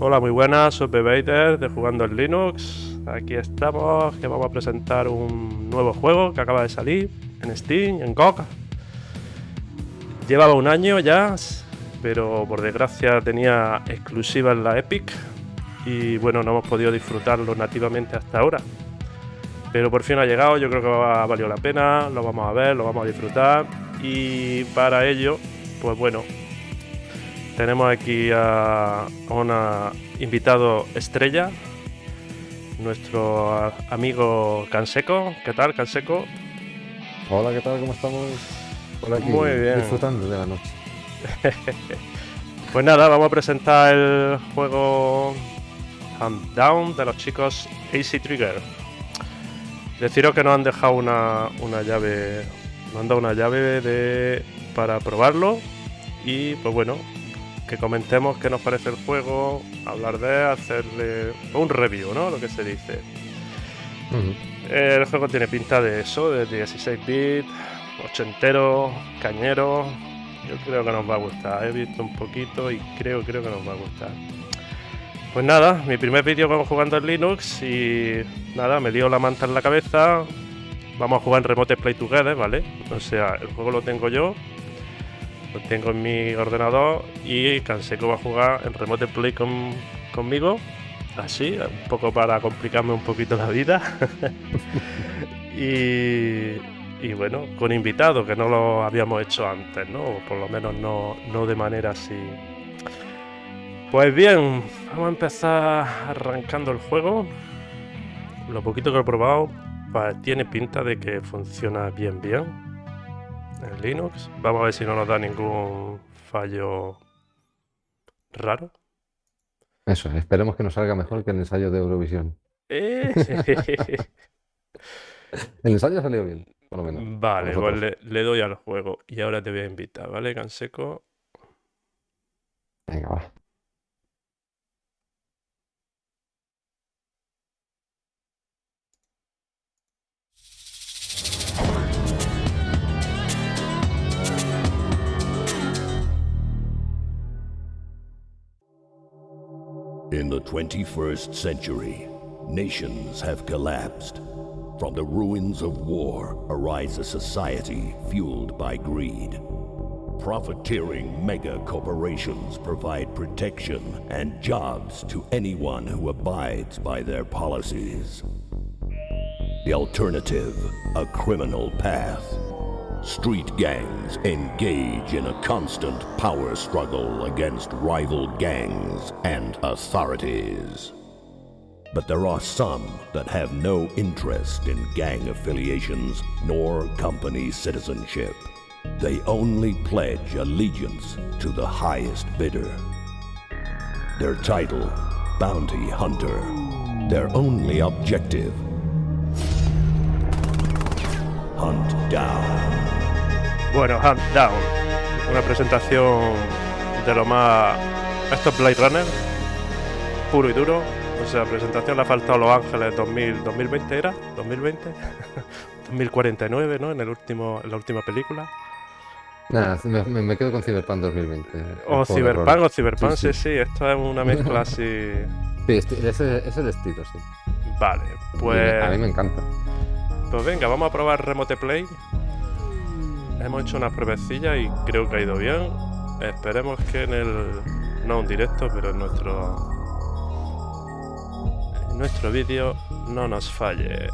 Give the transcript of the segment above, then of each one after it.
Hola, muy buenas, soy Bebater de Jugando en Linux. Aquí estamos, que vamos a presentar un nuevo juego que acaba de salir en Steam, en GOG. Llevaba un año ya, pero por desgracia tenía exclusiva en la Epic y bueno, no hemos podido disfrutarlo nativamente hasta ahora. Pero por fin ha llegado, yo creo que ha valido la pena, lo vamos a ver, lo vamos a disfrutar y para ello, pues bueno, tenemos aquí a un invitado estrella, nuestro amigo Canseco. ¿Qué tal, Canseco? Hola, ¿qué tal? ¿Cómo estamos? Muy bien. Disfrutando de la noche. pues nada, vamos a presentar el juego Hand Down de los chicos AC Trigger. Deciros que nos han dejado una, una llave, nos han dado una llave de, para probarlo y pues bueno, que comentemos qué nos parece el juego, hablar de, hacerle un review, ¿no? Lo que se dice. El juego tiene pinta de eso, de 16 bits, ochentero, cañero. Yo creo que nos va a gustar. He visto un poquito y creo, creo que nos va a gustar. Pues nada, mi primer vídeo vamos jugando en Linux y nada, me dio la manta en la cabeza. Vamos a jugar en Remote Play Together, ¿vale? O sea, el juego lo tengo yo, lo tengo en mi ordenador y Canseco va a jugar en Remote Play conmigo. Así, un poco para complicarme un poquito la vida. y, bueno, con invitados, que no lo habíamos hecho antes, ¿no? O por lo menos no, no de manera así. Pues bien, vamos a empezar arrancando el juego. Lo poquito que he probado pues, tiene pinta de que funciona bien bien en Linux. Vamos a ver si no nos da ningún fallo raro. Eso, esperemos que nos salga mejor que el ensayo de Eurovisión. Eh, el ensayo salió bien, por lo menos. Vale, pues le, le, doy al juego y ahora te voy a invitar, ¿vale, Canseco? Venga, va. In the 21st century, nations have collapsed. From the ruins of war arises a society fueled by greed. Profiteering mega corporations provide protection and jobs to anyone who abides by their policies. The alternative, a criminal path. Street gangs engage in a constant power struggle against rival gangs and authorities. But there are some that have no interest in gang affiliations nor company citizenship. They only pledge allegiance to the highest bidder. Their title, Bounty Hunter. Their only objective, Hunt Down. Bueno, Hunt Down. Una presentación de lo más. Esto es Blade Runner. Puro y duro. O sea, presentación le ha faltado Los Ángeles 2000, 2020 era, 2020, 2049, ¿no? En el último, en la última película. Nada, me, me, quedo con Cyberpunk 2020. O Cyberpunk o Cyberpunk, sí sí. esto es una mezcla así. Sí, ese es el estilo, sí. Vale, pues. A mí me encanta. Pues venga, vamos a probar Remote Play. Hemos hecho una pruebecilla y creo que ha ido bien. Esperemos que en el... No un directo, pero en nuestro... En nuestro vídeo no nos falle.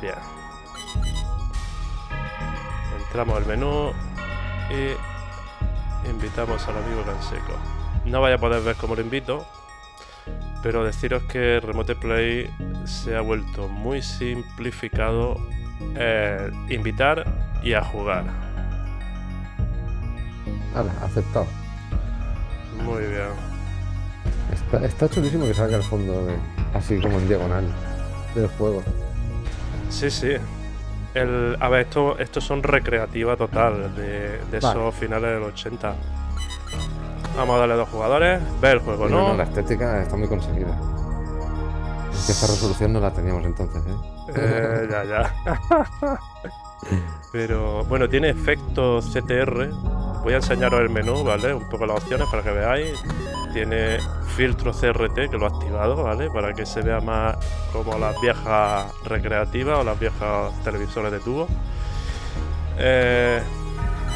Bien. Entramos al menú y invitamos al amigo Canseco. No vaya a poder ver cómo lo invito, pero deciros que Remote Play se ha vuelto muy simplificado eh, invitar y a jugar. Vale, aceptado. Muy bien. Está, chulísimo que salga el fondo así como en diagonal del juego. Sí, sí. El, a ver, esto, estos son recreativa total de, esos finales del 80. Vamos a darle dos jugadores. Ve el juego, ¿no? La estética está muy conseguida. Esta resolución no la teníamos entonces, ¿eh? eh ya, ya. Pero bueno, tiene efectos CTR Voy a enseñaros el menú, ¿vale? Un poco las opciones para que veáis. Tiene filtro CRT que lo he activado, ¿vale? Para que se vea más como las viejas recreativas o las viejas televisores de tubo. Eh,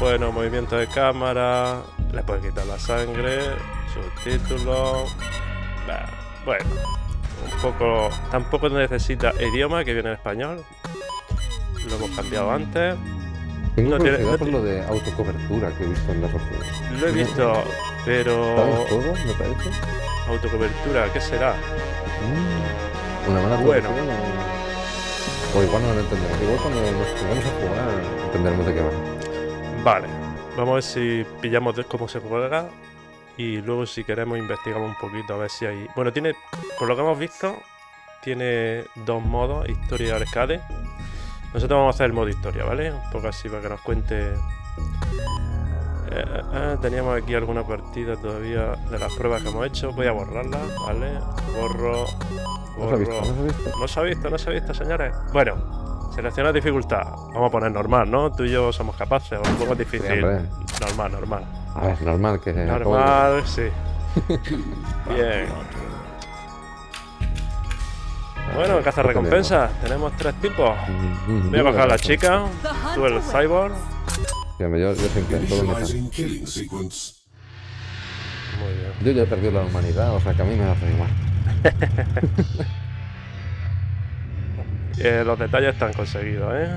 bueno, movimiento de cámara. Le puedes quitar la sangre. Subtítulos. Bueno, un poco. Tampoco necesita idioma que viene en español. Lo hemos cambiado antes. Tengo No tiene- no por lo de autocobertura que he visto en opciones. Lo he visto, pero. ¿Sabes todo, me parece? Autocobertura, ¿qué será? Mm, Una mala Bueno. o igual no lo entendemos. Igual cuando nos pongamos a jugar entenderemos de qué va. Vale, vamos a ver si pillamos de cómo se juega y luego si queremos investigamos un poquito a ver si hay... Bueno, tiene, por lo que hemos visto, tiene dos modos, historia y arcade. Nosotros vamos a hacer el modo historia, ¿vale? Un poco así para que nos cuente... Eh, eh, eh, teníamos aquí alguna partida todavía de las pruebas que hemos hecho. Voy a borrarla, ¿vale? Borro... ¿No se ha visto? borro. ¿No se ha visto? No se ha visto, no se ha visto, señores. Bueno, selecciona dificultad. Vamos a poner normal, ¿no? Tú y yo somos capaces, un poco difícil. normal, normal. A ver, normal que... Normal, sí. Bien. Bueno, caza recompensa. Tenemos tres tipos. Voy a bajar a la chica. Tú el cyborg. Yo, siempre todo me. Muy bien. Yo ya he perdido la humanidad, o sea que a mí me hace igual. Eh, los detalles están conseguidos, ¿eh?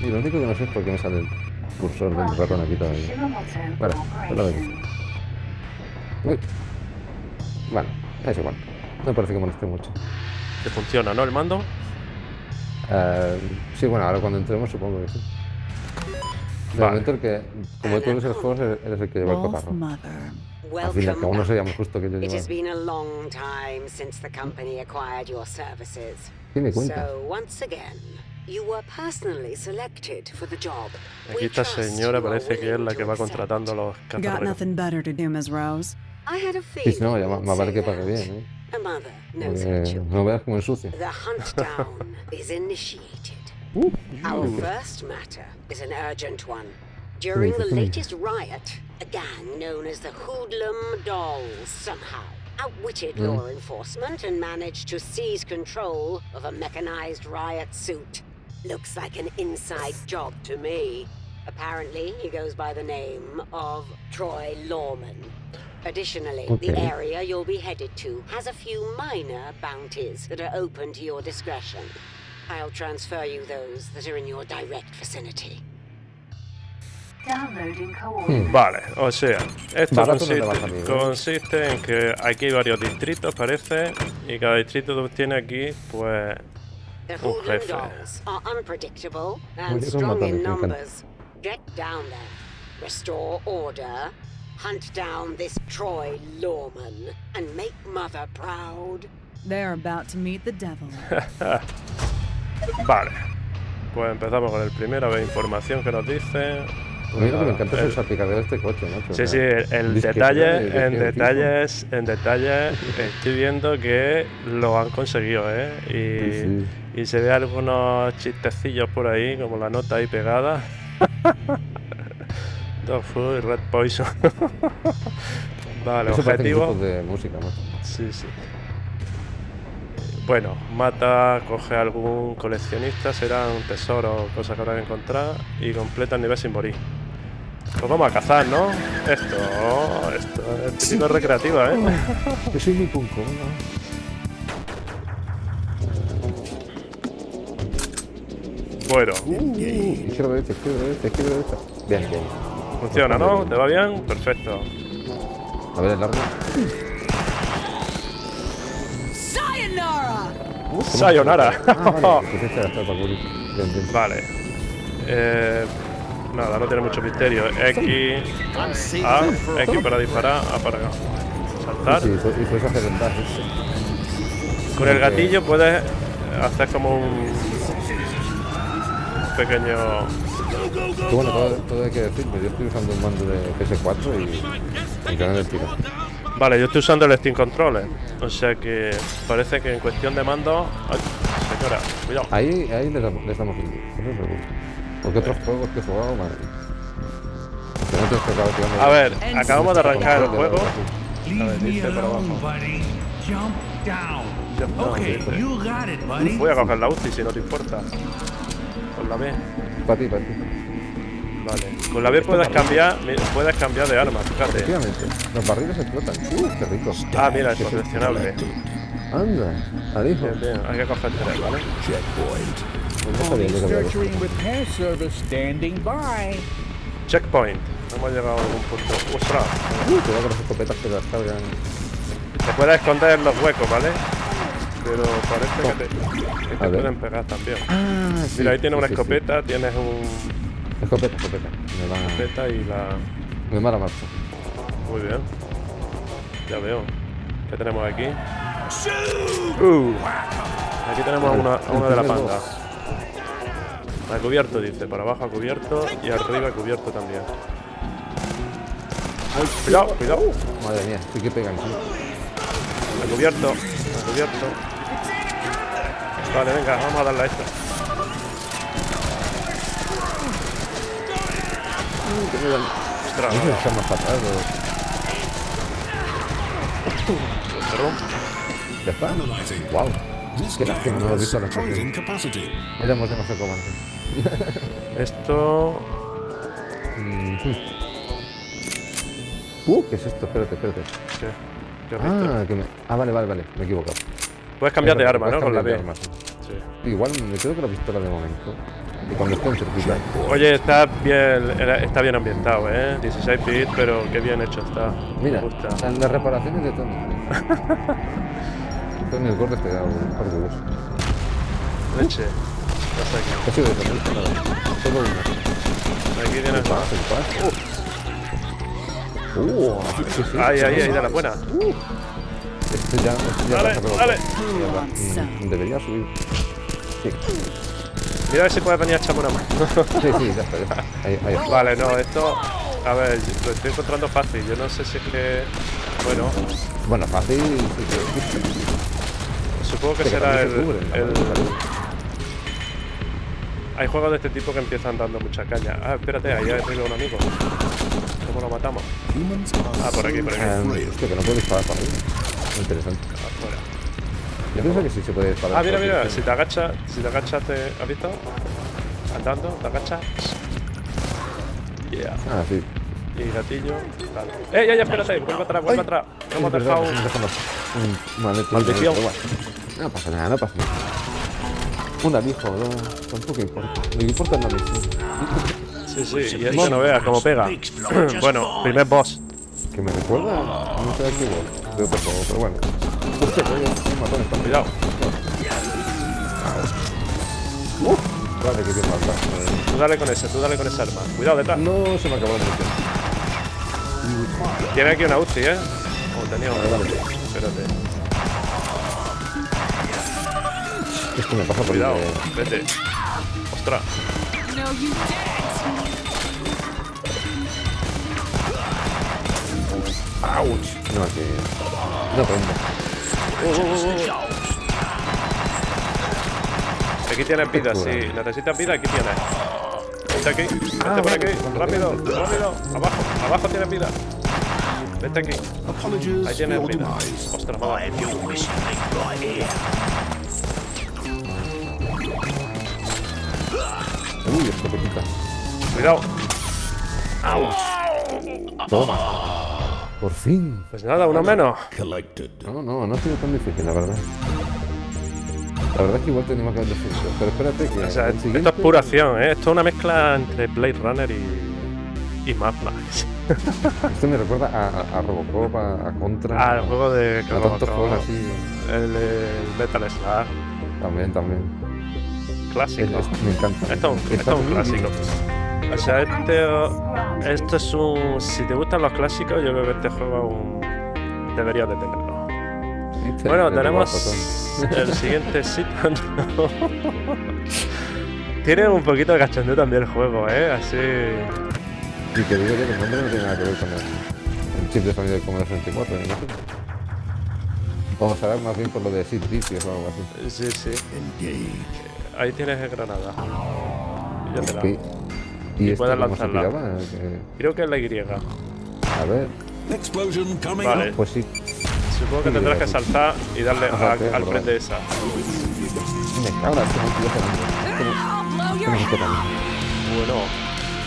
Y lo único que no sé es por qué me sale el cursor del ratón aquí todavía. Bueno, pues lo vemos. Uy. Bueno, es igual. No me parece que moleste mucho. Que funciona, ¿no? El mando. Eh, sí, bueno, ahora cuando entremos supongo que sí. De Vale. momento el que, como tú eres el juego, eres el que lleva el. Mother. Al fin y al cabo no sería muy justo que yo It has llevara. been a long time since the company acquired your services. Tiene cuenta. So, once again, you were personally selected for the job. Aquí We esta trust señora you are parece que es willing la to que va accept. contratando los Got cazarrecompensa. nothing better to do, Miss Rose. I had a Sí, feeling sí, no, ya más, you'd más vale say que pague that. bien, ¿eh? A mother knows Porque her children. no veas como ensucia. The hunt down is initiated. Our first matter is an urgent one. During the latest riot, a gang known as the Hoodlum Dolls somehow outwitted law enforcement and managed to seize control of a mechanized riot suit. Looks like an inside job to me. Apparently, he goes by the name of Troy Lawman. Additionally, the area you'll be headed to has a few minor bounties that are open to your discretion. I'll transfer you those that are in your direct vicinity. Downloading coordinates. Vale, o sea, esto Barato no te va a consiste, salir, ¿eh? consiste en que aquí hay varios distritos, parece, y cada distrito tiene aquí, pues, The Un Hoodlum jefe. Dolls are unpredictable and Oye, in me encanta. numbers. Get down there, restore order, hunt down this Troy Lawman, and make Mother proud. They're about to meet the devil. vale. Pues empezamos con el primero, a ver información que nos dice. A mí lo que me encanta es el El- salpicadero de este coche, macho. Sí, sí, el, el detalle, de- de en detalles, en detalles, estoy viendo que lo han conseguido, ¿eh? Y, Sí, y se ve algunos chistecillos por ahí, como la nota ahí pegada. Dog food, red poison. vale, Eso objetivo. de música, macho. Sí, sí. Bueno, mata, coge a algún coleccionista, será un tesoro, cosas que habrá que encontrar y completa el nivel sin morir. Pues vamos a cazar, ¿no? Esto, esto es típico recreativo, ¿eh? Yo soy mi punco, ¿no? Bueno, Izquierda, derecha, izquierda, derecha, izquierda, derecha. Bien, bien. funciona, ¿no? ¿Te va bien? Perfecto. A ver, el largo. Sayonara! Sayonara. Ah, vale. Bien, bien. Eh, nada, no tiene mucho misterio. X, A, X para disparar, A para saltar. Sí, sí, y puedes hacer el dash. Con el gatillo puedes hacer como un pequeño... Que bueno, todo, todo hay que decirlo. Yo estoy usando un mando de PS4 y. y el tiro. Vale, yo estoy usando el Steam Controller. O sea que parece que en cuestión de mando... Ay, señora, cuidado. Ahí, ahí un eso seguro. Porque otros juegos que he jugado, madre. A ver, acabamos de arrancar el juego. Ver, dice abajo. buddy. Voy a coger la UCI si no te importa. Con la B. Para ti, para ti. Vale. Con la B puedes cambiar, puedes cambiar de arma, fíjate. Efectivamente. Los barriles explotan. Uh, qué rico. Ah, mira, es coleccionable. Anda, bien, hay que coger tres, ¿vale? Checkpoint. Pues. Checkpoint. Hemos llegado a algún punto. ¡Ostras! Uh, cuidado con las escopetas que las cargan. Te puedes esconder en los huecos, ¿vale? Pero parece que te, que te pueden pegar también. Ah, sí. Mira, ahí tienes sí, una sí, sí. escopeta, tienes un Escopeta, escopeta. Me va. escopeta y la. Me mala marcha. Muy bien. Ya veo. ¿Qué tenemos aquí? Uh, aquí tenemos a una, a una de la panda. A cubierto, dice. Por abajo a cubierto y arriba a cubierto también. Cuidado, cuidado. Madre mía, sí que pegan, sí. A cubierto, a cubierto. Vale, venga, vamos a darle a esta. ¿Ya está? Wow. Qué lástima, no lo he visto la explosión. Veremos de no sé cómo antes. Esto. Uh, ¿qué es esto? Espérate, espérate. ¿Qué? ¿Qué has visto? Ah, que me... ah, vale, vale, vale. Me he equivocado. Puedes cambiar de arma, ¿no? Con la cambiar B. de arma, sí. Igual me creo que la pistola de momento. Y cuando esté en cerquita. Oye, está bien, está bien ambientado, ¿eh? 16 bits, pero qué bien hecho está. Mira, Me gusta. están las reparaciones de Tony. Tony el gordo te da un par de huevos. Leche. Sé aquí. Ha sido de Tony. Solo una. Aquí tienes El más. pas, el pas. Uh, sí. Ahí, ahí, ahí, de la buena. Este ya, este ya Dale, dale. Mm, Debería subir. Sí, Mira a ver si puedes venir a echarme una mano. sí, sí, ya está, ya está. Ahí, ahí está. Vale, no, esto. A ver, lo estoy encontrando fácil. Yo no sé si es que. Bueno, Bueno, fácil. Sí, sí. supongo que será el. se. Hay juegos de este tipo que empiezan dando mucha caña. Ah, espérate, ahí arriba un amigo. ¿Cómo lo matamos? Ah, por aquí, por aquí. Hostia, que no puedo disparar para arriba. Interesante. Afuera. Yo pienso que sí se puede disparar. Ah, mira, mira, si te agachas, si te agachas, te, ¿has visto? Andando, te agachas. Yeah. Ah, sí. Y gatillo. Vale. ¡Ey, ey, espérate! Vuelve atrás, vuelve atrás. No hemos dejado. Maldición. No pasa nada, no pasa nada. Un alijo, no, tampoco importa. Lo que importa es la misión. Sí, sí, y es que no veas cómo pega. bueno, primer boss. Que me recuerda, no sé de qué hubo, de otro juego, pero bueno. Hostia, coño, un matón está Cuidado. Uf, vale, que bien falta. Tú dale con ese, tú dale con esa arma. Cuidado detrás. No se me acabó la munición. Tiene aquí una UCI, ¿eh? O tenía una. Vale. Espérate. Esto me pasa por Cuidado. Vete. Ostras. No, aquí. No prende. Aquí tienes vida, si necesitas vida, aquí tienes. Vete aquí, vete Ah, por aquí, rápido, rápido. Abajo, abajo tienes vida. Vete aquí. Ahí tienes vida. Ostras, madre. Uy, escopetita. Cuidado. Toma. Por fin. Pues nada, uno menos. Collected. No, no, no ha sido tan difícil, la verdad. La verdad es que igual tenemos que haber decidido. Pero espérate que. O sea, el esto es pura acción, ¿eh? Esto es una mezcla entre Blade Runner y, y Mad Max. Esto me recuerda a, a- a Robocop, a, a Contra. Ah, el juego de... a tantos juegos así. El, el Metal Slug. También, también. Clásico. Me encanta. Esto, esto es un clásico. O sea, este, esto es un... Si te gustan los clásicos, yo creo que este juego es un, deberías de tenerlo. ¿Viste? Bueno, tenemos el siguiente sitio. Tiene un poquito de cachondeo también el juego, ¿eh? Así... Y que digo yo que el nombre no tiene nada que ver con el, el chip de sonido del Commodore 64, me imagino. O será más bien por lo de Sid Vicious o algo así. Sí, sí. Ahí tienes el granada. Y ya te la... Y, cómo se lanzarla. tiraba? Creo que es la Y. a ver, Explosion coming Vale. pues sí. Supongo que tendrás que saltar y darle a- al frente esa. Bueno,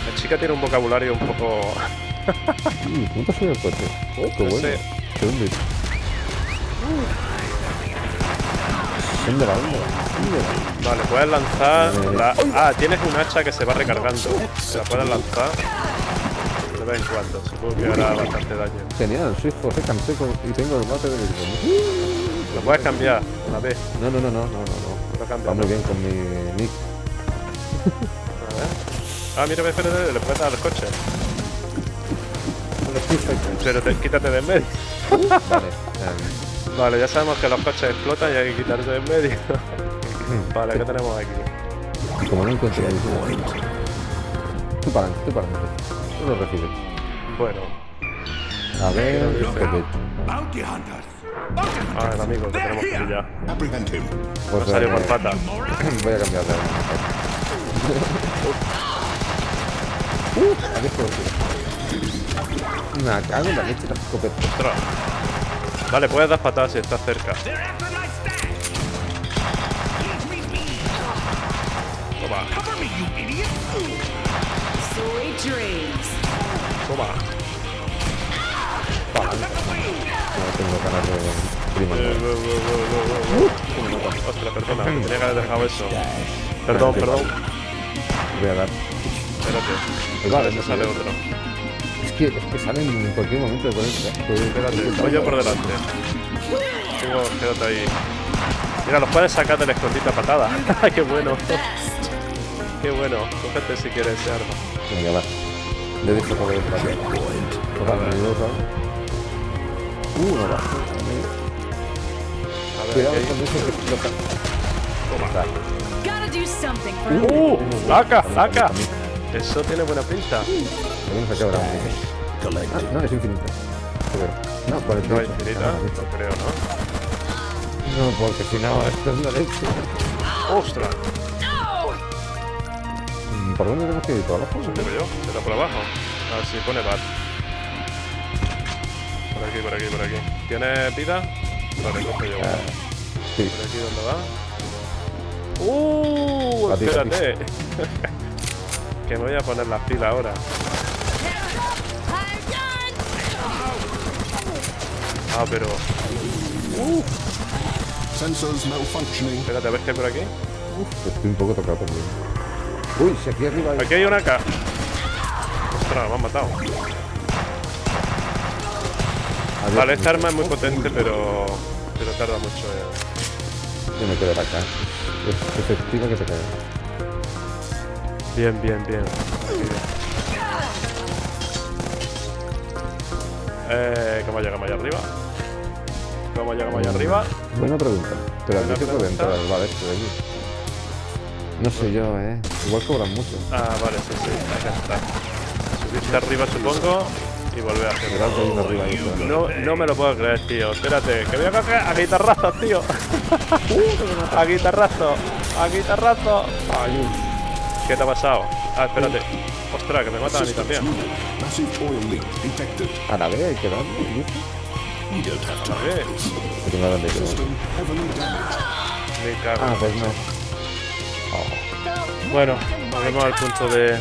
la chica tiene un vocabulario un poco. Uy, ¿Cómo te sube el coche? Oh, qué No bueno. sé. ¿Dónde va? ¿Dónde va? Vale, puedes lanzar. Eh, La... Ah, tienes un hacha que se va recargando. La puedes lanzar de vez en cuando. Supongo que hará bastante daño. Genial, soy José Canseco y tengo el bate de. Lo puedes cambiar una vez. No, no, no, no, no, no. no. Lo cambias. Va muy ¿no? bien con mi nick. A ver. Ah, mira, espérate, le puedes dar al coche. Pero te- quítate de en medio. Vale. Vale, ya sabemos que los coches explotan y hay que quitarse de en medio. vale, ¿qué tenemos aquí? y como no encuentro visión. Tú para adelante, tú para adelante. Tú lo recibes. Bueno, A ver. Bounty hunters. ah, el amigo que tenemos que pillar. Pues No salió por eh, pata. Voy a cambiar de Uh, ¿a qué puedo Me cago en la leche, la escopeta. Vale, puedes dar patadas si estás cerca. Toma, toma. No tengo ganas de prima. Eh, uh. Ostras, perdona, tenía que haber dejado eso. Perdón, perdón. Voy a dar. Espérate. Vale, me sale otro. Es que, es que salen en cualquier momento de. Espérate, voy yo por delante. Tengo, quédate ahí. Mira, los puedes sacar del escondite a patada. ¡Qué bueno! ¡Qué bueno! Cógete si quieres ese arma. Venga, va. Le he dicho por el Uh, no va. A ver, Cuidado con eso que explota. Toma. ¡Uh! ¡Laca! también. Eso tiene buena pinta. Se Ah, no, es infinita. Pero, no, 48. No es infinita, Ah, no creo, ¿no? No, porque si no, esto es la leche. ¡Ostras! Mm, ¿Por dónde tenemos que ir? ¿Por abajo? Digo yo, será por abajo. A ver si pone bar. Por aquí, por aquí, por aquí. ¿Tienes vida? Vale, cojo yo. Ah, sí. ¿Por aquí dónde va? ¡Uh! Espérate. que me voy a poner las pilas ahora. Ah, pero. Sensors malfunctioning. Espérate, a ver qué hay por aquí. Estoy un poco tocado también. Uy, si aquí arriba hay... Aquí hay una acá. Ostras, me han matado. Adiós, Vale, esta arma es muy potente, pero. Pero tarda mucho en. Yo me quedo acá. Es efectiva que te cae. Bien, bien, bien. Aquí bien. Eh, ¿Cómo llegamos allá arriba? ¿Cómo llegamos allá arriba? Buena pregunta. Pero aquí se puede entrar al bar este de aquí. No sé yo, eh. Igual cobran mucho. Ah, vale, sí, sí, que entrar. Subirte arriba, supongo, y volver a arriba claro. No, no me lo puedo creer, tío. Espérate, que voy a coger a guitarrazos, tío. a guitarrazo, a guitarrazo. Ay, ¿Qué te ha pasado? Ah, espérate. Ostras, que me matan a mí también. A la vez hay que darle. A no. Heavily damaged. me cago. Ah, pues no. Bueno, volvemos al punto de.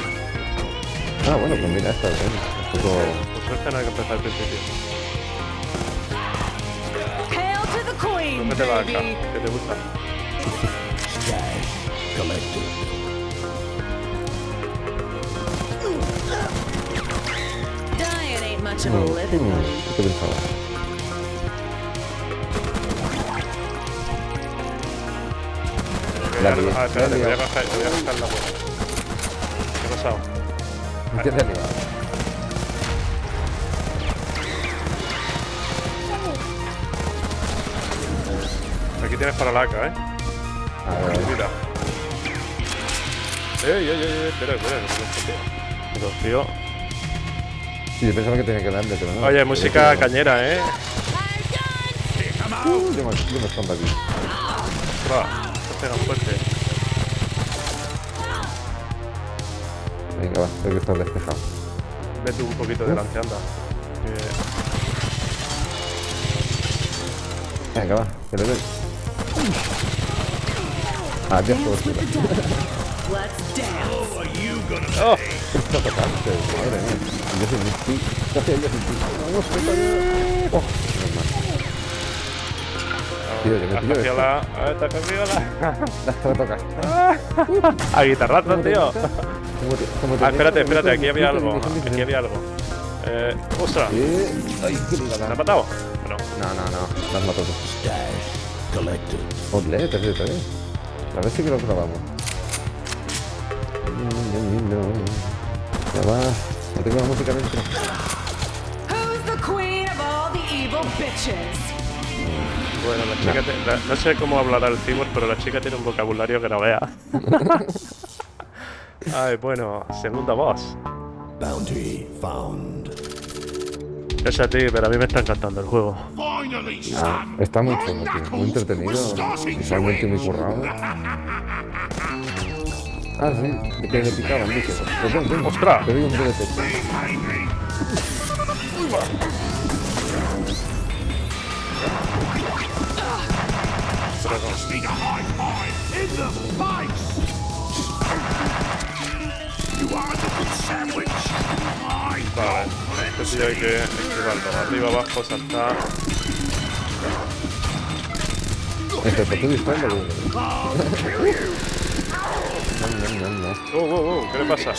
Ah, bueno, pues mira, esta bien. Un poco... Por suerte no hay que empezar al principio. Hail to the queen, ¿Dónde te va acá? ¿Qué te gusta? Much of a Ah, espérate, la te voy a coger, te voy a coger la bola. ¿Qué ha pasado? ¿Qué te? Aquí tienes para la AK, ¿eh? A ver, Mira. Ey, ey, ey, ey, espera, espera, que no me Pero, tío. Sí, yo pensaba que tenía que darle, pero no. Oye, música cañera, ¿eh? Uh, yo, me, yo me escondo aquí. Ostras, te pegan fuerte. Venga, va, creo que está despejado. Vete un poquito delante, anda. Venga, va, que le doy. Adiós, Dance. Let's dance. ¡Oh! Tocarse, madre mía. Yo sin ti. ¿Qué hacía yo sin ti? Vamos, compañero. Oh. Tío, yo me pillo Hacia esto. la... A guitarrazo, tío. ¿Cómo te- te Ah, espérate, espérate, aquí había algo. Aquí había algo. Eh, ¡Ostras! Ay, qué ¿Me ha ligada. matado? No. No, no, no. Las tú. Stash collected. Joder, te te A ver si que lo grabamos. Ya va. No tengo la música dentro. Who's the queen of all the evil bitches? Bueno, la chica... te- la- no sé cómo hablará el Cibor, pero la chica tiene un vocabulario que no vea. Ay, bueno, segundo boss. Bounty found. Es a ti, pero a mí me está encantando el juego. Ah, está muy chulo, tío. Muy entretenido. Visualmente muy currado. Ah, sí. De que me picaban, dije. Pues. ¡Ostras! Te doy un Vale, tío hay que esquivarlo. Arriba, abajo, saltar. No, no, no. ¡Oh, oh, oh! ¿Qué le pasa?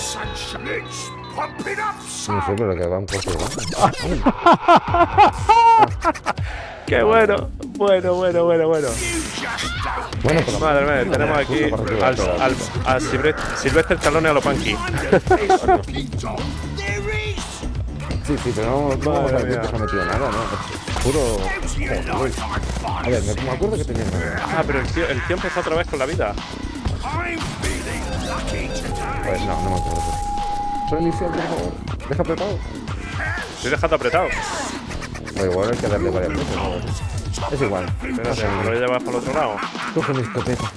No sé, pero que va un poco, ¿no? ¡Qué bueno! Bueno, bueno, bueno, bueno. Bueno, por Madre mía, tenemos aquí al, al, a Silvestre, Stallone a lo punky. mind this fucking dog. There is. Sí, sí, pero no, no vamos a Madre decir que mía. se ha metido nada, ¿no? Puro... Joder. A ver, me, me acuerdo que tenía. Ah, pero el tío, el tío empezó otra vez con la vida. Pues no, no me acuerdo. Soy inicial, por favor. Deja apretado. Estoy dejando apretado. O igual hay que darle varias veces, ¿no? Es igual. Espérate, me lo voy a llevar para el otro lado. Coge mi escopeta.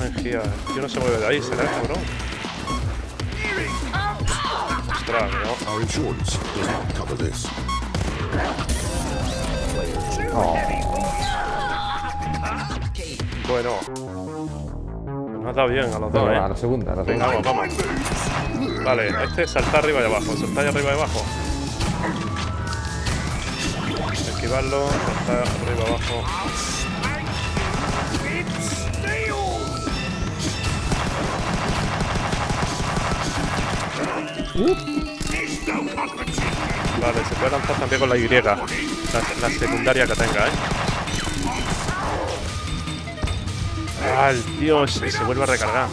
Ay, el tío no se mueve de ahí, será eso, bro. Ostras, no. Our insurance does not cover this. Bueno. Nos ha dado bien a los dos, Venga, va, a eh. la segunda, a la Venga, segunda. vamos, vamos. Vale, este es saltar arriba y abajo. Saltar arriba y abajo. Esquivarlo, saltar arriba y abajo. Vale, se puede lanzar también con la Y. La, la secundaria que tenga, ¿eh? El tío se, se vuelve a recargar.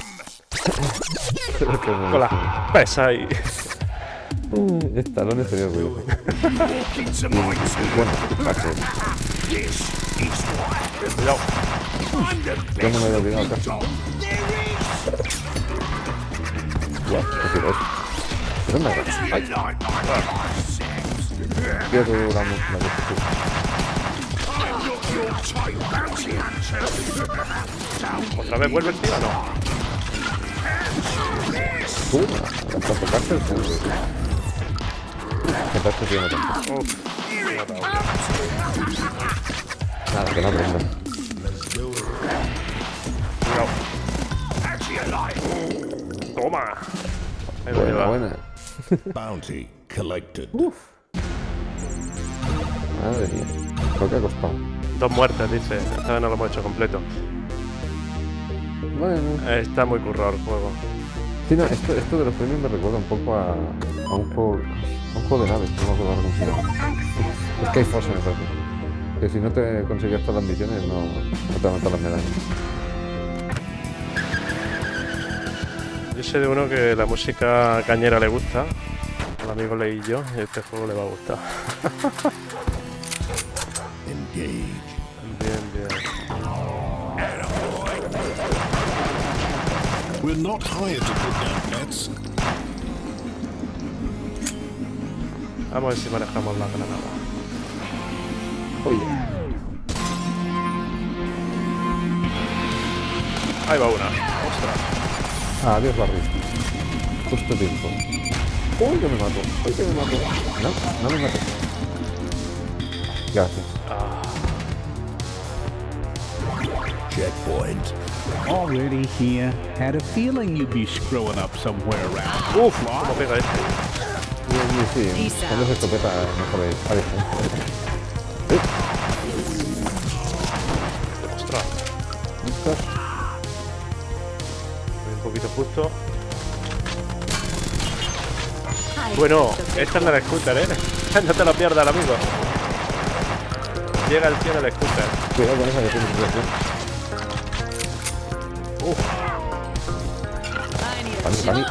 Con la pesa ahí. Estalones sería ruido. Bueno, Cuidado. Yo no me best olvidado. Guau, ¿qué Ay, la, ¿Otra vez vuelve el tío o no? Tú, hasta tocarse el culo. ¿Qué tal que tiene tanto? Uf, me. Nada, que no aprendo. Cuidado. How do you like? Toma. Ahí lo Buena, lleva. buena. Bounty collected. Madre mía. Lo que ha costado. Dos muertes, dice. Esta vez no lo hemos hecho completo. Bueno. Eh, Está muy currado el juego. Sí, no, esto, esto de los premios me recuerda un poco a, a un juego a un juego de naves, no me acuerdo cómo se llama. Sky Force me parece. Que si no te consigues todas las misiones no, no te dan todas las medallas. Yo sé de uno que la música cañera le gusta. Al amigo leí yo y este juego le va a gustar. We're not hired to put down bets. Vamos a ver si manejamos la granada. Oye, Ahí va una. Ostras. adiós Barry. Justo tiempo. Uy, que me mato. Uy, que me mato. No, no me mato. Gracias. Checkpoint. Already here. Had a feeling you'd be screwing up somewhere around. Uf, cómo pega este. Sí, sí, sí. Cuando se escopeta, mejor es. Ahí Ostras, está. voy un poquito justo. Bueno, esta es la del scooter, ¿eh? no te lo pierdas, amigo. Llega el tío del scooter. Cuidado con esa que tiene Para mí.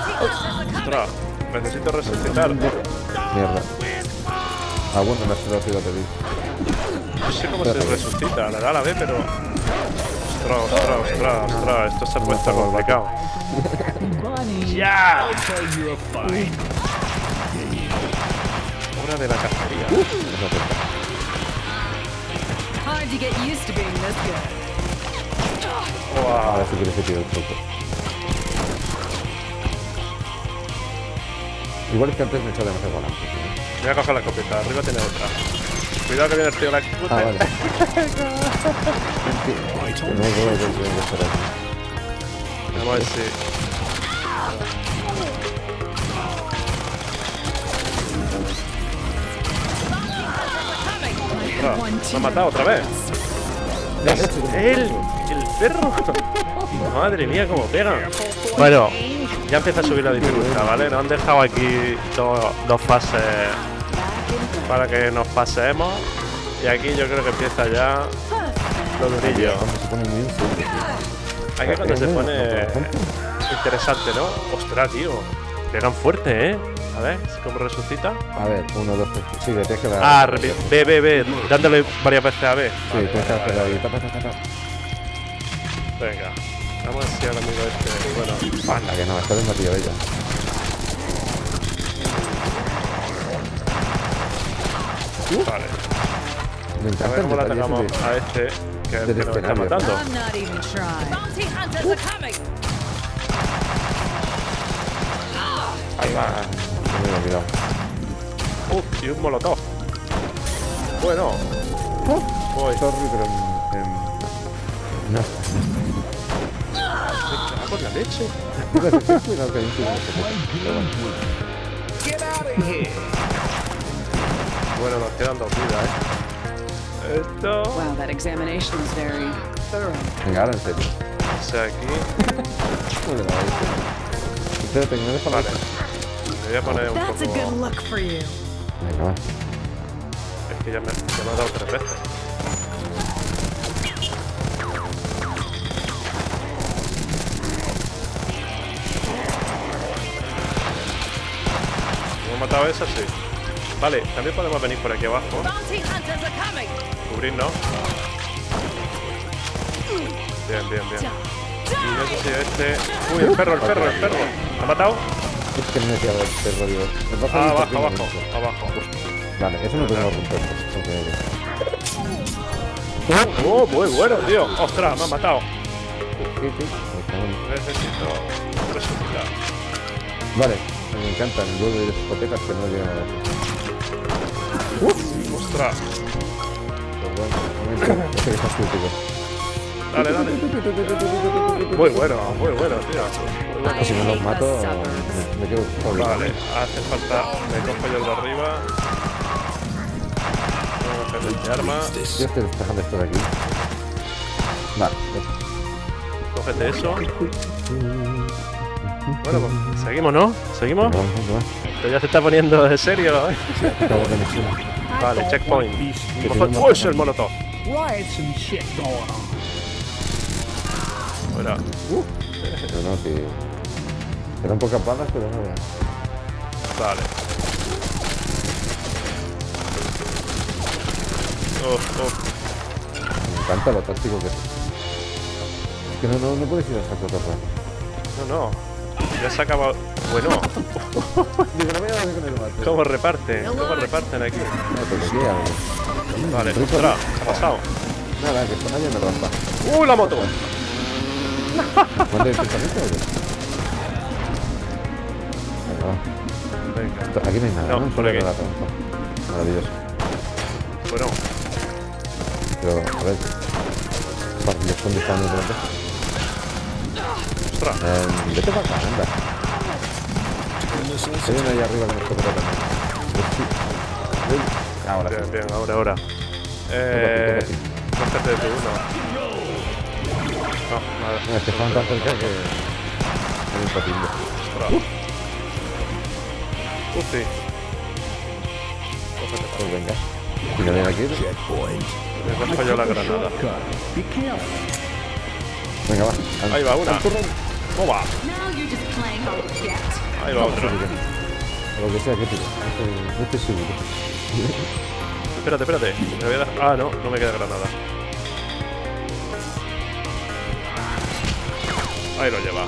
Ostras, necesito resucitar. Mierda. Ah, bueno, me has quedado ciudad de Vic. No sé cómo se resucita, le da la B, pero. Ostras, ostras, ostras, ostras, esto se ha puesto complicado. ¡Ya! Hora de la cacería. Hard to get used to being this good. Ahora Wow. sí que les he tirado el truco. Igual es que antes me he echado demasiado volante. ¿no? Voy a coger la escopeta, arriba tiene otra. Cuidado que viene el tío la scooter. Ah, vale. No que aquí. Vamos a ver si. Me ha matado otra vez. ¡Él! ¡El perro! Madre mía, cómo pega. Bueno, ya empieza a subir la dificultad, ¿vale? Nos han dejado aquí dos, dos fases para que nos paseemos. Y aquí yo creo que empieza ya lo durillo. Aquí es cuando se pone interesante, ¿no? Ostras, tío. Pegan fuerte, ¿eh? A ver, ¿cómo resucita? A ver, uno, dos, tres. Sí, le tienes que dar. Ah, B, B, B. Dándole varias veces a B. Sí, tienes que. Venga. Vamos a si al amigo este. Bueno, Anda, que no, está de matillo ella. vale. Me A ver el cómo la detalle atacamos de- a este que, que nos está matando. I'm not even trying. Bounty hunters are coming. Ahí va. No me he olvidado. Uf, y un molotov. Bueno. Voy. Sorry, pero en. en... No. Escopeta. Pero bueno. Nos quedan dos vidas, ¿eh? Esto. Wow, that examination was very thorough. Venga, ahora en serio. O sea, aquí. Espérate, que me deja la Vale. Me voy a poner un That's a good poco. look for you. Venga, va. Es que ya me, ya me ha dado tres veces. Matado a esa? Sí. Vale, también podemos venir por aquí abajo. Cubrirnos. Bien, bien, bien. Y no sé si este. Uy, el perro, el perro, el perro. ¿Me ha matado? Es que no me he tirado el perro, baja Ah, abajo, abajo, abajo. Vale, eso no podemos romper. porque- Oh, muy bueno, tío. Ostras, me ha matado. Sí, sí. Necesito resucitar. Vale, me encanta el juego de discotecas que no llegan a la Ostras. Pero bueno, este. Dale, dale. Muy bueno, muy bueno, tío. Muy bueno. Y si no los mato, me, me quedo solo. Vale, hace falta. Me cojo yo el de arriba. Tengo que este arma. Yo estoy despejando esto de aquí. Vale, Cógete eso. Bueno, pues seguimos, ¿no? ¿Seguimos? Esto ya se está poniendo de serio, ¿eh? Vale, checkpoint. Que ¡Uy, es el molotov! Riots and shit going on. Fuera. Pero no, si. Eran pocas balas, pero no veas. Vale. Uf, uf. Me encanta lo táctico que es. Es que no, no, no puedes ir a saco rato. No, no. Ya se ha acabado. Bueno. ¿cómo reparten? ¿Cómo reparten aquí? Vale, ostras, ¿qué ha pasado? Nada, que nadie me rompa. ¡Uy, la moto! ¿Mande el pensamiento o qué? Venga. Aquí no hay nada, No, ¿no? por Solo aquí. Maravilloso. Bueno, Pero, a ver. Están disparando de pronto. Ostras. Eh, vete para acá, anda. Hay uno ahí arriba que nos toca también. Pues sí. Ahora Bien, sí. bien, ahora, ahora. Eh. Cógete de uno. No, nada. No, es que estaban tan cerca que... Es imposible. Ostras. Cógete para Pues venga. Si no viene aquí, Checkpoint. Me dejo yo la granada. Venga, va. Ahí va una. ¡Toma! Ahí va otra. O lo que sea que tire. No estoy, seguro. Espérate, espérate. Me voy a dar... Ah, no, no me queda granada. Ahí lo lleva.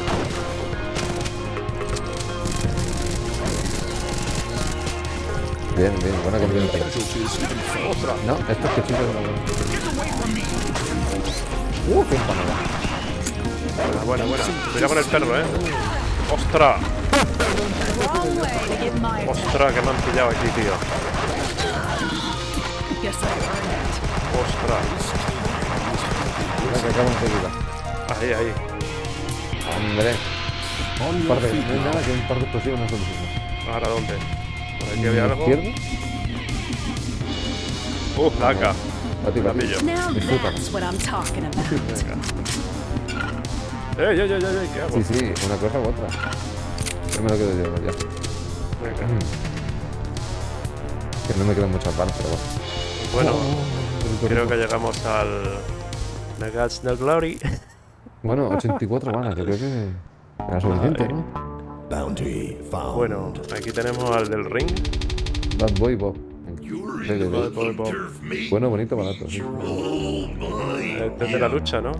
Bien, bien, buena combinación. ¡Ostras! No, estos que chicos no. Uh, qué empanada. Buena, buena, buena. Cuidado con el perro, eh. ¡Ostras! ¡Ostras! Que me han pillado aquí, tío. ¡Ostras! Mira que. Ahí, ahí. Hombre, un par de, no hay nada que un par de explosivos no solucione. ¿Ahora dónde? ¿Por aquí había algo? ¿Izquierdo? ¡Uh, placa! A ti, La a ti. pillo. Disfruta. ¡Eh! ¿Qué hago? Sí, sí, una cosa u otra. Yo me lo quedo yo, ya. Venga. Que no me quedan muchas balas, pero bueno. Bueno, creo que llegamos al... Nuggets del Glory. Bueno, 84 balas, yo creo que era suficiente, ¿no? Bounty found. Bueno, aquí tenemos al del ring. Bad Boy Bob. Sí, sí, Bob. Bueno, bonito, barato. Sí. Este es de la lucha, ¿no?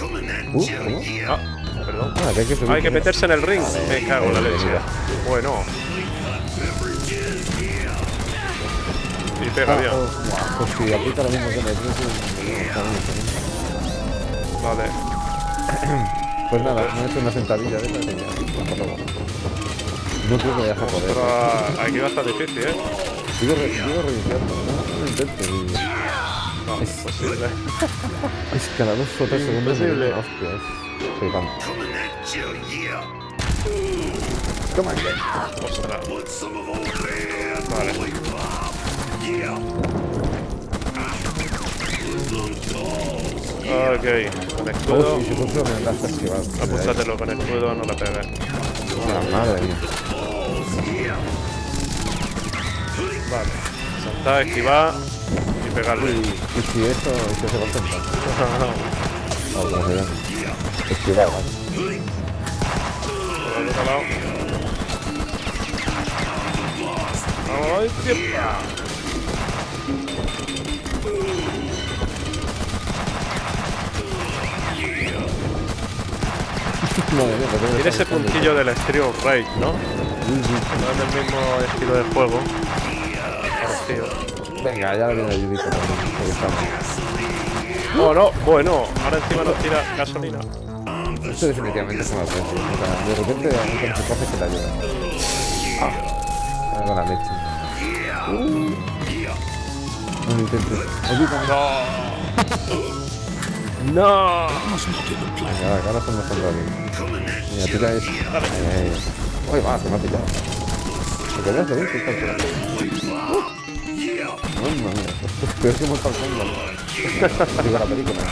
Uh, ¿cómo? Ah, perdón. Ah, que hay que subir. Hay que meterse en el ring. Me cago en la leche. Bueno. Y pega bien. Oh, oh, Pues aprieta lo mismo que me Vale. Pues nada, me he hecho una sentadilla de hasta luego. No creo que vayas a poder. Pero aquí va a estar difícil, ¿eh? Sigo, re, sigo reiniciando, no, no lo intento. No, es posible. Es cada dos o tres segundos me Imposible. digo, hostia, es flipante. Toma, Ostras. Vale. Ok, con escudo. Oh, sí, si justo me andaste a esquivar. Apúntatelo con escudo, no la pegues. La madre mía. Vale. Saltar, esquivar pegarle. Y si esto se contenta. O como se llama. Esquivar, ¿vale? Por el otro lado. Tiene ese puntillo del Rage, ¿no? No es del mismo estilo de juego. Parecido. Venga, ya viene el Judito también. Oh, no, bueno, ahora encima nos tira gasolina. Esto definitivamente es una precio. O sea, de repente a mí se coge que la ayuda. Ah, con la leche. Uh. No lo intentes. Ayúdame. ¡No! Venga, ahora estamos contra. Mira, tira eso. Eh, Uy, va, se me ha pillado. ¿Te quedas de bien? ¿Qué tal? Mía, esto es peor que Mortal Kombat. Digo la película.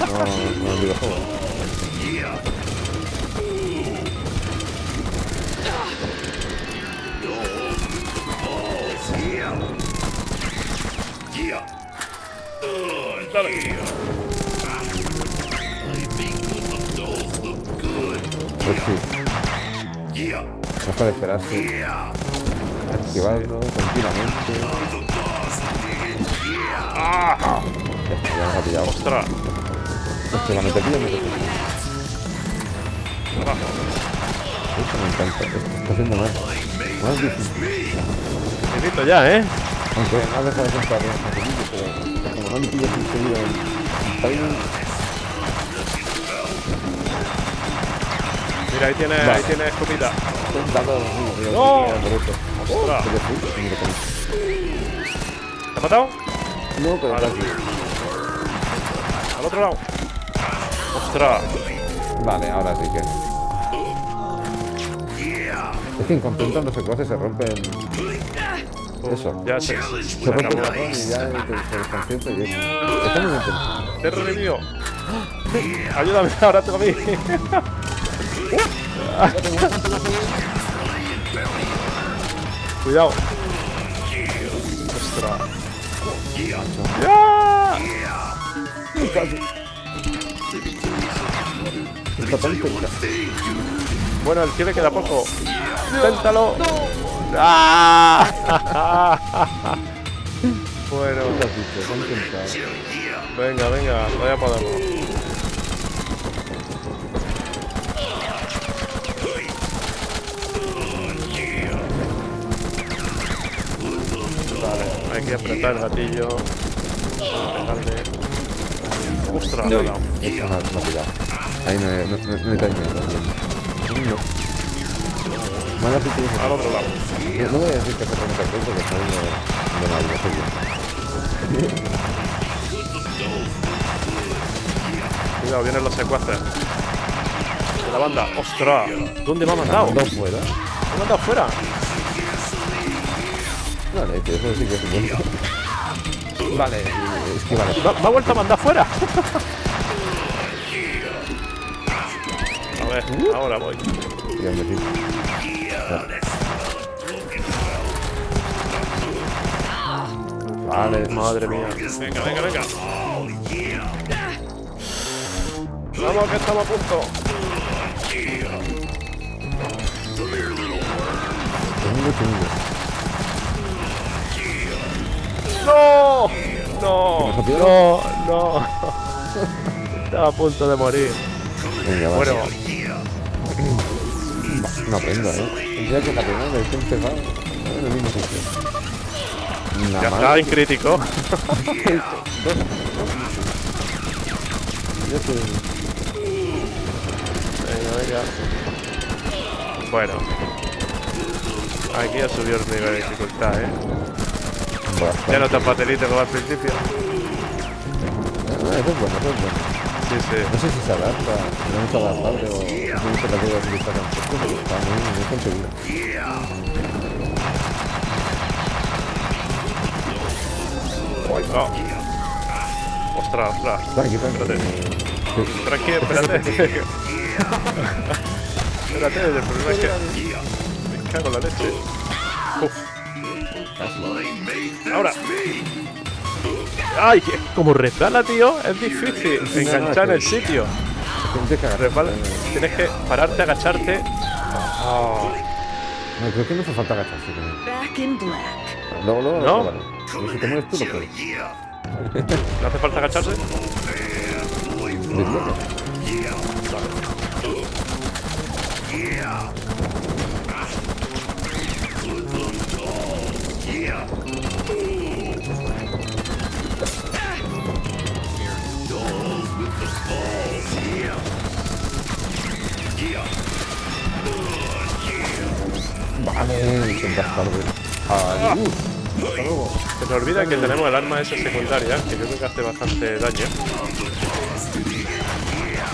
No, no el videojuego. Pues sí. No es para esperarse. Activarlo continuamente. ¡Ah! Ya nos ha pillado. ¡Ostras! Hostia, te me te Abajo. Esto me encanta. Esto está haciendo mal. Más difícil. Necesito ya, ¿eh? Aunque no deja de facilillo, pero como no me pillas enseguida en timing, Mira, ahí tienes, ahí tienes comida. Estoy dando a los niños, tío. ¡No! ¡Ostras! ¿Qué te fui? Mira, con- ¿Te ha matado? No, pero Vale. casi. Al otro lado. ¡Ostras! Vale, ahora sí que. Es que entran los secuaces se rompen. Eso. Ya se, Se rompe patrón y ya te, te y es. Está muy interesante. Te he revivido. Ayúdame ahora tú a mí. Cuidado. ¡Ya! Está. Bueno, el le queda poco. Inténtalo. ¡Ah! bueno, venga, venga, todavía podemos. Vale, que apretar el gatillo. Pegarle. ¡Ostras! no, no. Ahí no, no, no, hay timing. No. Mala si tienes. Al otro lado. No, voy a decir que se rompe el cuento, que está viendo de mal, no sé yo. Cuidado, vienen los secuaces. De la banda. ¡Ostras! ¿Dónde me ha mandado? Dos fuera. ¿Me ha mandado fuera? Vale, que eso sí que es bueno. Vale, es que vale. ¿Me, me ha vuelto a mandar fuera? A ver, ahora voy. Me digo. Vale, Madre mía. Venga, venga, venga. Vamos, que estamos a punto. chungo, chungo. ¡No! No, no, no. Estaba a punto de morir. Venga. Bueno, No aprendo, ¿eh? Tendría que la primera vez que he empezado en el mismo sitio. Ya está en crítico. Ya te... Venga, venga. Bueno. Aquí ha subido el nivel de dificultad, ¿eh? Bastante. Ya no tan facilito como al principio. Ah, eso es bueno, eso es bueno. Sí, sí. No sé si se adapta, no es adaptable o simplemente la puedo utilizar en poco, pero está muy, muy conseguido. Ay, no. Ostras, ostras. Tranqui, tranqui. Tranquilo, espérate. espérate, el problema es que. Me cago en la leche. Uf. Ahora. Ay, como resbala, tío, es difícil no, enganchar en el sitio. Tienes que cagar. Resbala. Tienes que pararte, agacharte. Ah, No, creo que no hace falta agacharse. ¿No? si te mueres tú, lo puedes. ¿No hace falta agacharse? Desbloquea. Vale. Hasta luego. Se me olvida que tenemos el arma esa secundaria, que yo creo que hace bastante daño.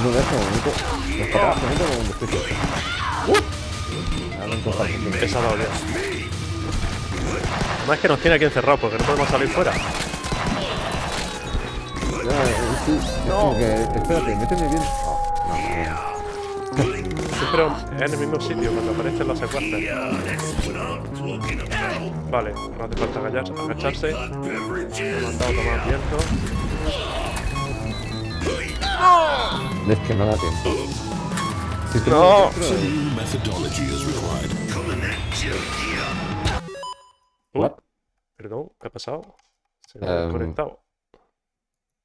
No, de este momento. Papás se meten como. Ahora encontrar gente. Esa dado ya. Además que nos tiene aquí encerrados porque no podemos salir fuera. Eh, No. que, espérate, méteme bien. No, no, Siempre es en el mismo sitio cuando aparecen los secuaces. Vale, no hace falta agachar- agacharse. Me ha mandado tomar viento. no. Es que no da tiempo. Si te No. Uh, What? perdón, ¿qué ha pasado? Se me ha Em, desconectado.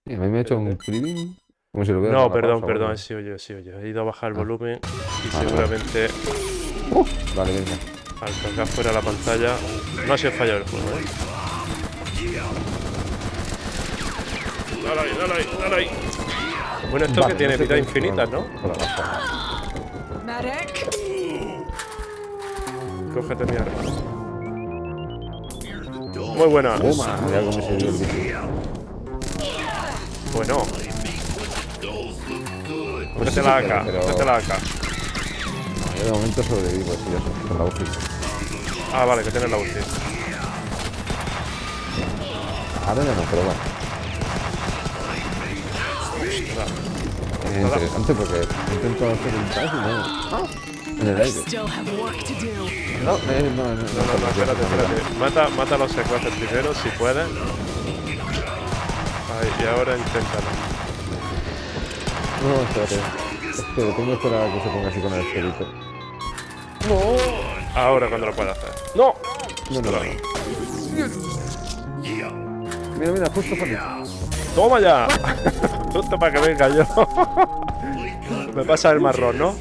A mí me ha hecho un cleaning. Como si lo No, perdón, pausa, perdón, vale. sí oye, sí oye. He ido a bajar el volumen y Ah, seguramente Vale, venga. al cargar fuera la pantalla no ha sido fallo del juego, ¿eh? Dale ahí, dale ahí, dale ahí. Bueno, esto Vale, que tiene no sé vida infinita, ¿no? Cógete mi arma. Muy buena. Toma, ya como Bueno. Cógete la AK, pero- la AK. Yo de momento sobrevivo, sí, eso, con la UCI. Ah, vale, que tienes la ulti. Ahora ya no, pero bueno. Es interesante porque intento hacer un pass y no. ¡Ah! En el aire. Still have work to do. No, eh, no, no, no, No, no, no, espérate, espérate. Mata, mata a los secuaces primero, si puedes. Ahí, y ahora inténtalo. No, espérate. Es que tengo que esperar a que se ponga así con el esferito. Ahora cuando lo pueda hacer. ¡No! No, no, no. Mira, mira, justo para mí. ¡Toma ya! Justo para que venga yo. Me pasa el marrón, ¿no?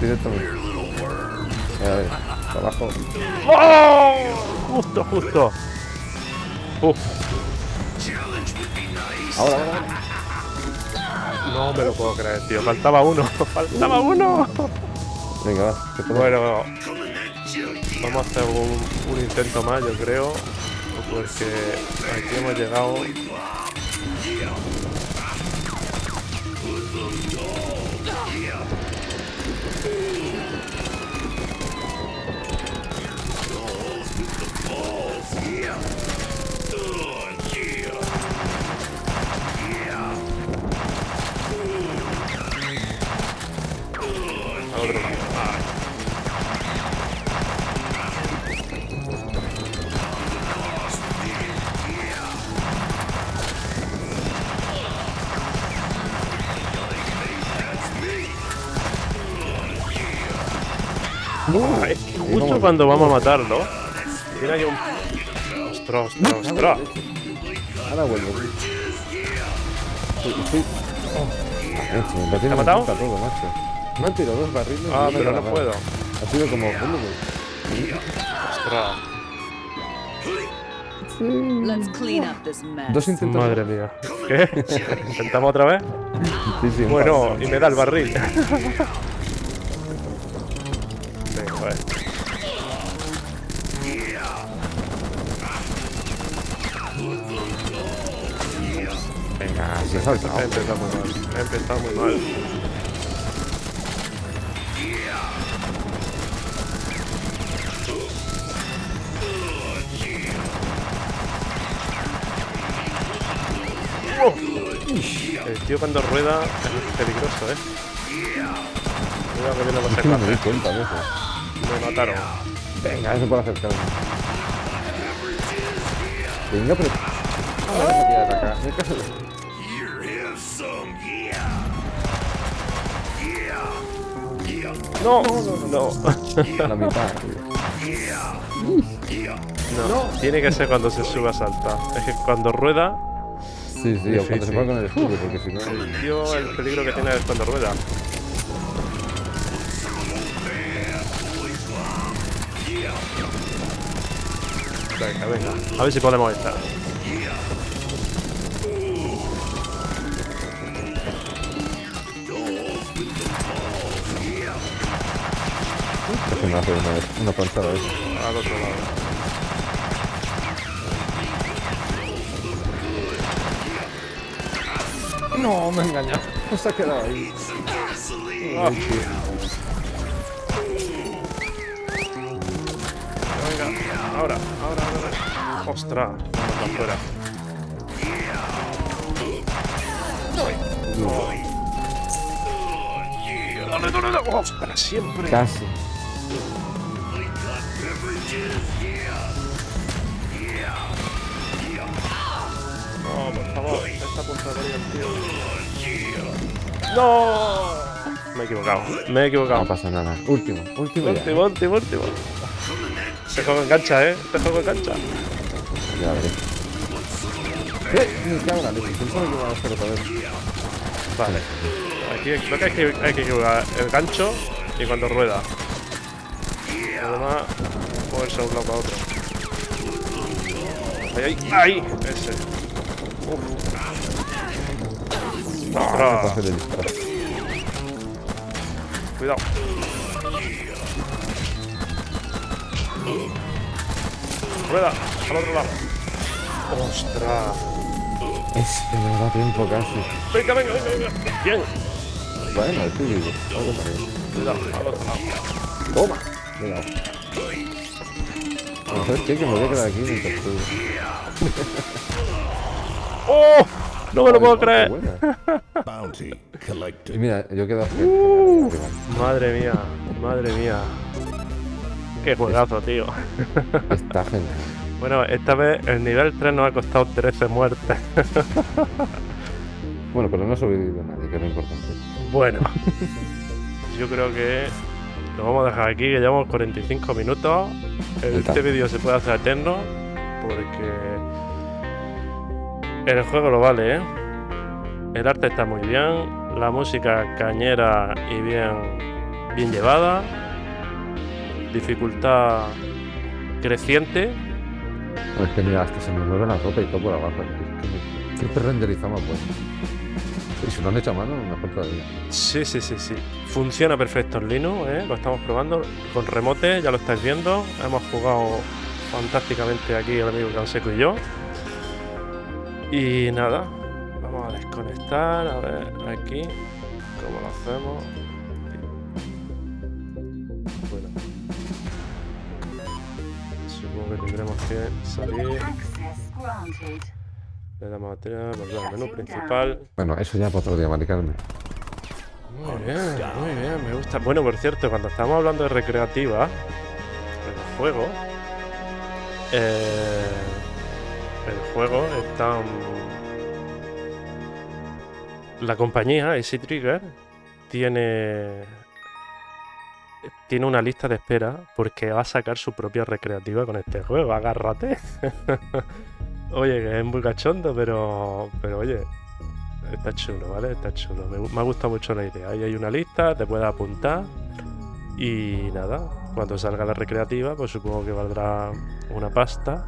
Directamente. A ver, para abajo. ¡Oh! Justo, justo. Uf, Ahora, ahora, ahora. No me lo puedo creer, tío. Faltaba uno. Faltaba uno. Venga, va. que Bueno, vamos a hacer un, un intento más, yo creo. Porque aquí hemos llegado. Es que justo cuando vamos a matarlo, ahí un. Ostras, ostras, ostras. Ahora vuelvo. Oh. ¿Te ha matado? todo, macho. Me han tirado dos barriles. Ah, pero no puedo. Ha sido como... Ostras. Let's clean up this mess. Dos intentos. Madre mía. ¿Qué? ¿Intentamos otra vez? Sí, sí, Bueno, y me da el barril. Salta. He empezado muy mal. He empezado muy mal. ¡Oh! El tío cuando rueda es peligroso, ¿eh? Cuidado que viene no me di secuaces. cuenta de eso. Me mataron. Venga, eso puede acercarme. Venga, pero... Ah, me voy a atacar. Caso. No, no, La mitad. no. Tiene que ser cuando se sube a saltar. Es que cuando rueda, Sí, sí, o cuando se pone con el escudo, porque si no... el tío, el peligro que tiene es cuando rueda. Venga, venga. A ver si podemos estar. Casi me hace una, una panzada eso. Al otro lado. No, me he engañado. Se ha quedado ahí. Ah. Venga, ahora, ahora, ahora. Ostras, manda afuera. Dale, dale, dale. Ostras, siempre. Casi. Punto de morir el tío. ¡No! Me he equivocado, me he equivocado. No pasa nada. Último, último ya. Último, último, último. Este juego engancha, ¿eh? Este juego engancha. Ya veré. ¡Eh! Me cago en leche. Pensaba que iba a hacer otra vez. Vale. Aquí creo que hay que, hay que equivocar el gancho y cuando rueda. Además, moverse de un lado a otro. Ahí, ahí, ahí. Ese. Disparo. Cuidado. Rueda, al otro lado. ¡Ostras! Ese me da tiempo casi. Venga, venga, venga, venga. Bien. Bueno. Algo también. Cuidado, al otro lado. Toma. Cuidado. A ver qué, que me voy a quedar aquí mientras tú. ¡Oh! No me lo puedo creer. Y mira, yo quedo aquí. Uh. Madre mía, madre mía. Qué juegazo, tío. Está genial. Bueno, esta vez el nivel 3 nos ha costado 13 muertes. Bueno, pero no ha sobrevivido nadie, que es lo importante. Bueno, yo creo que lo vamos a dejar aquí, que llevamos 45 minutos. Este vídeo se puede hacer eterno porque el juego lo vale, ¿eh? El arte está muy bien, la música cañera y bien, bien llevada, dificultad creciente. Es que mira, hasta se me mueve la ropa y todo por abajo. ¿Qué renderizamos, pues? Y si lo han hecho a mano, mejor todavía. Sí, sí, sí, sí. Funciona perfecto en Linux, ¿eh? lo estamos probando. Con remote, ya lo estáis viendo. Hemos jugado fantásticamente aquí el amigo Canseco y yo. Y nada, vamos a desconectar. A ver, aquí, ¿cómo lo hacemos? Bueno. Supongo que tendremos que salir. Le damos a tirar, volver al menú principal. Bueno, eso ya para otro día, maricarme. Muy bien, muy bien, me gusta. Bueno, por cierto, cuando estamos hablando de recreativa, el juego, eh, el juego está. mm, La compañía, Easy Trigger, tiene. Tiene una lista de espera porque va a sacar su propia recreativa con este juego. Agárrate. oye, que es muy cachondo, pero. Pero oye, Está chulo, ¿vale? Está chulo. Me, me ha gustado mucho la idea. Ahí hay una lista, te puedes apuntar. Y nada, cuando salga la recreativa, pues supongo que valdrá una pasta.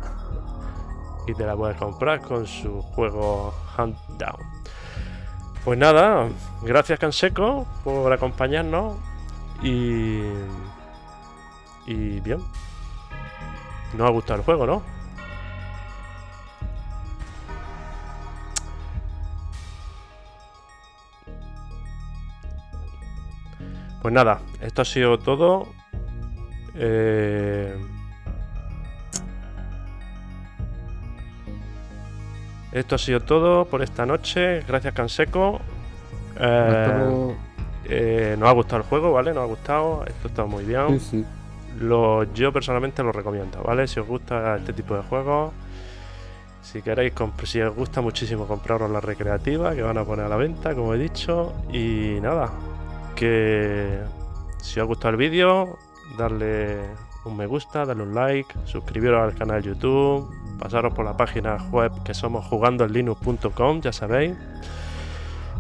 Y te la puedes comprar con su juego Hunt Down. Pues nada, gracias Canseco por acompañarnos. Y. Y bien. Nos ha gustado el juego, ¿no? Pues nada, esto ha sido todo. Eh, Esto ha sido todo por esta noche. Gracias, Canseco. Eh, eh, nos ha gustado el juego, ¿vale? Nos ha gustado. Esto está muy bien. Sí, sí. Lo, yo personalmente lo recomiendo, ¿vale? Si os gusta este tipo de juegos, si queréis, si os gusta muchísimo compraros la recreativa que van a poner a la venta, como he dicho. Y nada, que si os ha gustado el vídeo, darle un me gusta, darle un like, suscribiros al canal de YouTube, pasaros por la página web que somos jugandoenlinux.com, ya sabéis.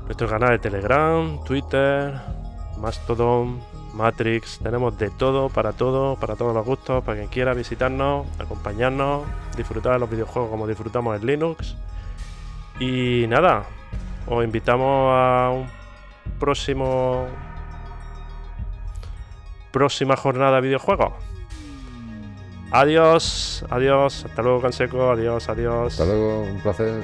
Nuestro canal de Telegram, Twitter, Mastodon, Matrix, tenemos de todo, para todo, para todos los gustos, para quien quiera visitarnos, acompañarnos, disfrutar de los videojuegos como disfrutamos en Linux. Y nada, os invitamos a un próximo próxima jornada de videojuegos. Adiós, adiós, hasta luego Canseco, adiós, adiós. Hasta luego, un placer.